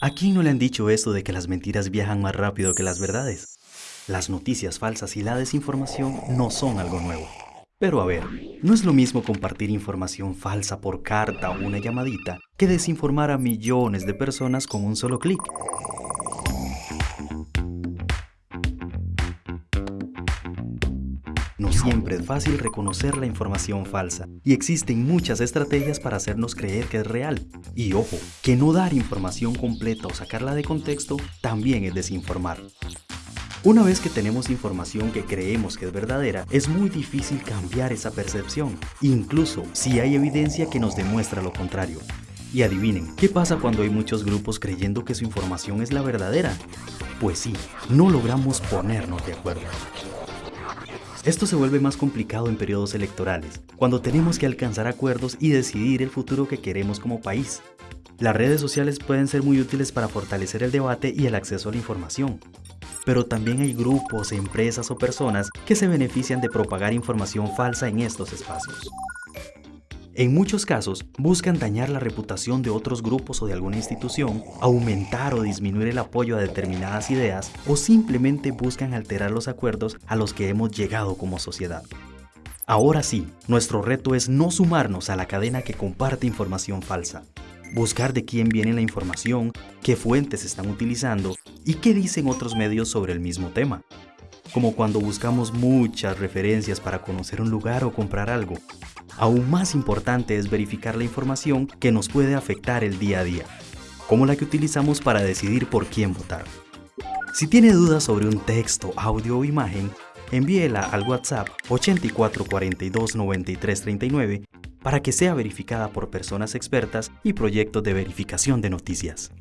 ¿A quién no le han dicho eso de que las mentiras viajan más rápido que las verdades? Las noticias falsas y la desinformación no son algo nuevo. Pero a ver, no es lo mismo compartir información falsa por carta o una llamadita que desinformar a millones de personas con un solo clic. No siempre es fácil reconocer la información falsa y existen muchas estrategias para hacernos creer que es real. Y ojo, que no dar información completa o sacarla de contexto también es desinformar. Una vez que tenemos información que creemos que es verdadera, es muy difícil cambiar esa percepción, incluso si hay evidencia que nos demuestra lo contrario. Y adivinen, ¿qué pasa cuando hay muchos grupos creyendo que su información es la verdadera? Pues sí, no logramos ponernos de acuerdo. Esto se vuelve más complicado en periodos electorales, cuando tenemos que alcanzar acuerdos y decidir el futuro que queremos como país. Las redes sociales pueden ser muy útiles para fortalecer el debate y el acceso a la información, pero también hay grupos, empresas o personas que se benefician de propagar información falsa en estos espacios. En muchos casos, buscan dañar la reputación de otros grupos o de alguna institución, aumentar o disminuir el apoyo a determinadas ideas o simplemente buscan alterar los acuerdos a los que hemos llegado como sociedad. Ahora sí, nuestro reto es no sumarnos a la cadena que comparte información falsa. Buscar de quién viene la información, qué fuentes están utilizando y qué dicen otros medios sobre el mismo tema. Como cuando buscamos muchas referencias para conocer un lugar o comprar algo, Aún más importante es verificar la información que nos puede afectar el día a día, como la que utilizamos para decidir por quién votar. Si tiene dudas sobre un texto, audio o imagen, envíela al WhatsApp 8442 9339 para que sea verificada por personas expertas y proyectos de verificación de noticias.